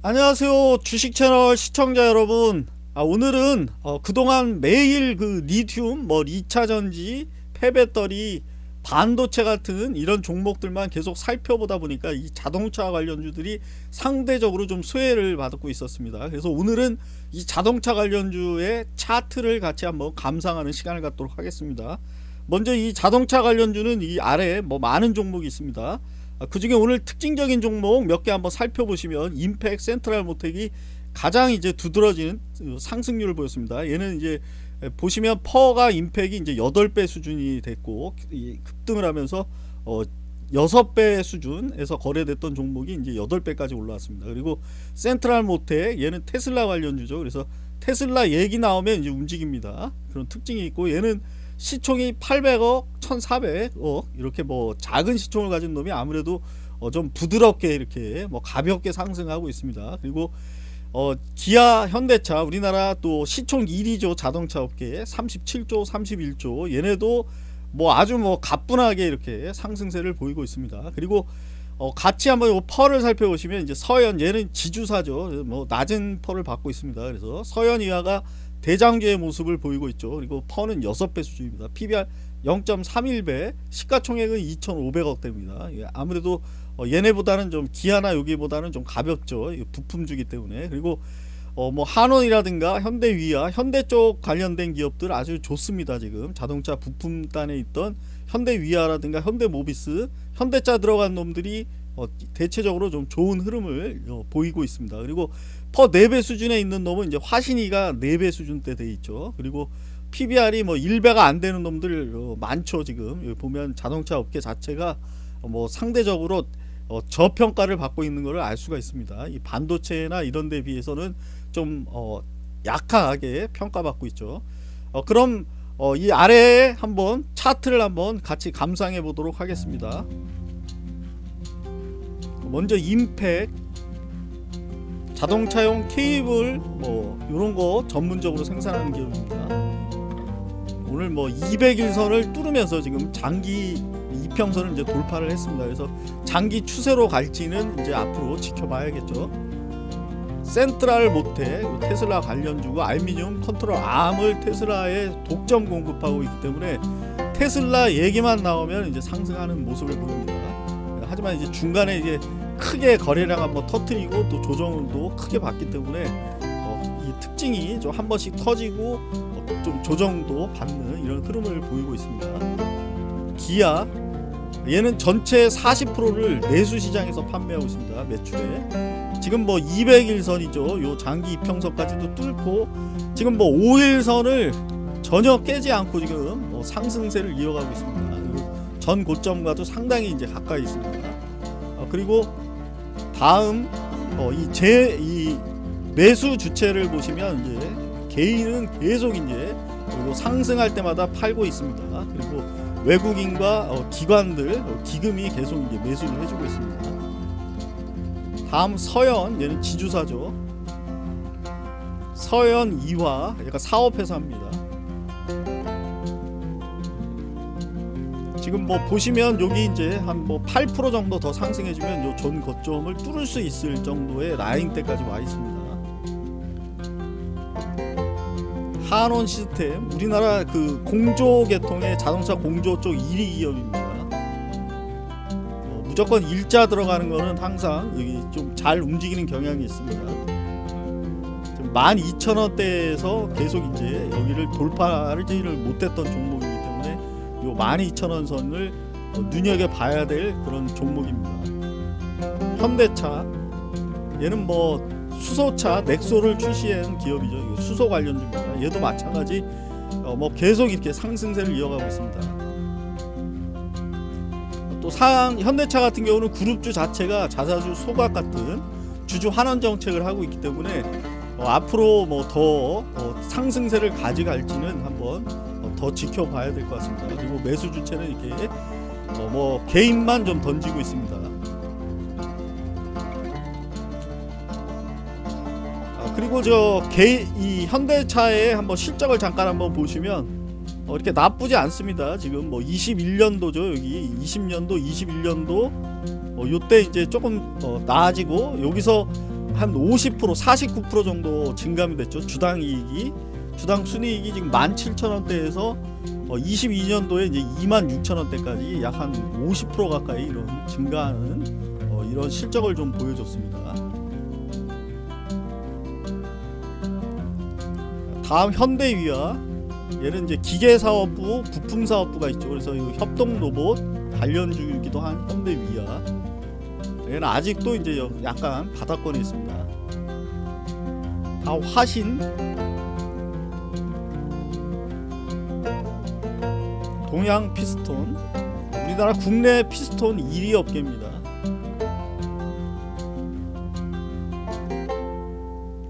안녕하세요 주식 채널 시청자 여러분. 아, 오늘은 어, 그동안 매일 그 리튬 뭐 2차전지 폐배터리 반도체 같은 이런 종목들만 계속 살펴보다 보니까 이 자동차 관련주들이 상대적으로 좀 수혜를 받고 있었습니다. 그래서 오늘은 이 자동차 관련주의 차트를 같이 한번 감상하는 시간을 갖도록 하겠습니다. 먼저 이 자동차 관련주는 이 아래에 뭐 많은 종목이 있습니다. 아, 그 중에 오늘 특징적인 종목 몇 개 한번 살펴보시면 임팩 센트럴 모텍이 가장 이제 두드러지는 상승률을 보였습니다. 얘는 이제 보시면 퍼가 임팩이 이제 8배 수준이 됐고 급등을 하면서 어 6배 수준에서 거래됐던 종목이 이제 8배까지 올라왔습니다. 그리고 센트럴 모텍 얘는 테슬라 관련주죠. 그래서 테슬라 얘기 나오면 이제 움직입니다. 그런 특징이 있고 얘는 시총이 800억, 1400억 이렇게 뭐 작은 시총을 가진 놈이 아무래도 어 좀 부드럽게 이렇게 뭐 가볍게 상승하고 있습니다. 그리고 어 기아 현대차 우리나라 또 시총 1위죠 자동차 업계 37조 31조 얘네도 뭐 아주 뭐 가뿐하게 이렇게 상승세를 보이고 있습니다. 그리고 어 같이 한번 펄을 살펴보시면 이제 서현 얘는 지주사죠. 뭐 낮은 펄을 받고 있습니다. 그래서 서현 이하가 대장주의 모습을 보이고 있죠. 그리고 펀은 6배 수준입니다. PBR 0.31배, 시가총액은 2,500억대입니다. 아무래도 어, 얘네보다는 좀 기아나 여기보다는 좀 가볍죠. 부품주기 때문에. 그리고 어 뭐 한원이라든가 현대위아, 현대 쪽 관련된 기업들 아주 좋습니다. 지금 자동차 부품단에 있던 현대위아라든가 현대모비스, 현대차 들어간 놈들이 어, 대체적으로 좀 좋은 흐름을 어, 보이고 있습니다. 그리고 퍼 4배 수준에 있는 놈은 이제 화신이가 4배 수준대 돼 있죠. 그리고 PBR이 뭐 1배가 안 되는 놈들 어, 많죠. 지금 여기 보면 자동차 업계 자체가 뭐 상대적으로 어, 저평가를 받고 있는 것을 알 수가 있습니다. 이 반도체나 이런 데 비해서는 좀 어, 약하게 평가받고 있죠. 어, 그럼 어, 이 아래에 한번 차트를 한번 같이 감상해 보도록 하겠습니다. 먼저 임팩 자동차용 케이블 뭐 이런 거 전문적으로 생산하는 기업입니다. 오늘 뭐 200일선을 뚫으면서 지금 장기 이평선을 이제 돌파를 했습니다. 그래서 장기 추세로 갈지는 이제 앞으로 지켜봐야겠죠. 센트럴 모텍 테슬라 관련주고 알미늄 컨트롤 암을 테슬라에 독점 공급하고 있기 때문에 테슬라 얘기만 나오면 이제 상승하는 모습을 보입니다. 하지만 이제 중간에 이제 크게 거래량 한번 터트리고 또 조정도 크게 받기 때문에 어, 이 특징이 좀 한 번씩 터지고 어, 좀 조정도 받는 이런 흐름을 보이고 있습니다. 기아 얘는 전체 40%를 내수 시장에서 판매하고 있습니다. 매출에 지금 뭐 200일선이죠. 요 장기 이평선까지도 뚫고 지금 뭐 5일선을 전혀 깨지 않고 지금 뭐 상승세를 이어가고 있습니다. 전 고점과도 상당히 이제 가까이 있습니다. 어, 그리고 다음 어, 이제 이 매수 주체를 보시면 이제 개인은 계속 이제 그리고 상승할 때마다 팔고 있습니다. 그리고 외국인과 어, 기관들 어, 기금이 계속 이제 매수를 해주고 있습니다. 다음 서현 얘는 지주사죠. 서현 이화 약간 사업회사입니다. 지금 뭐 보시면 여기 이제 한 뭐 8% 정도 더 상승해주면 요전 고점을 뚫을 수 있을 정도의 라인대까지 와 있습니다. 한원 시스템 우리나라 그 공조 계통의 자동차 공조 쪽 1위 기업입니다. 어, 무조건 일자 들어가는 거는 항상 여기 좀 잘 움직이는 경향이 있습니다. 12,000원대에서 계속 이제 여기를 돌파를 못했던 요 12,000원 선을 어, 눈여겨봐야 될 그런 종목입니다. 현대차 얘는 뭐 수소차 넥소를 출시한 기업이죠. 수소 관련 주입니다. 얘도 마찬가지 어, 뭐 계속 이렇게 상승세를 이어가고 있습니다. 또 상 현대차 같은 경우는 그룹주 자체가 자사주 소각 같은 주주 환원 정책을 하고 있기 때문에 어, 앞으로 뭐더 어, 상승세를 가져갈지는 한번 어, 더 지켜봐야 될 것 같습니다. 그리고 매수 주체는 이렇게 어, 뭐 개인만 좀 던지고 있습니다. 아, 그리고 저개이 현대차의 한번 실적을 잠깐 한번 보시면 어, 이렇게 나쁘지 않습니다. 지금 뭐 21년도죠. 여기 20년도, 21년도 어, 요때 이제 조금 어, 나아지고 여기서 한 50% 49% 정도 증감이 됐죠. 주당 이익이 주당 순이익이 지금 17,000원대에서 어, 22년도에 이제 26,000원대까지 약 한 50% 가까이 이런 증가하는 어, 이런 실적을 좀 보여줬습니다. 다음 현대위아 얘는 이제 기계사업부, 부품사업부가 있죠. 그래서 이 협동 로봇 단련주이기도 한 현대위아. 얘는 아직도 이제 여- 약간 바닥권에 있습니다. 다음 화신, 동양 피스톤. 우리나라 국내 피스톤 1위 업계입니다.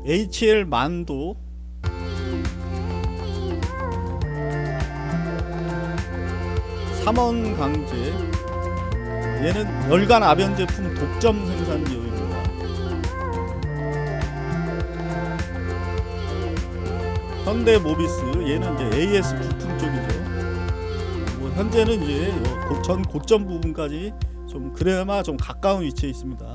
HL 만도 삼원 강제 얘는 열간 아변 제품 독점 생산 기업입니다. 현대 모비스 얘는 이제 AS 부품 쪽이죠. 뭐 현재는 이제 요 고- 전 고점 부분까지 좀 그래마 좀 가까운 위치에 있습니다.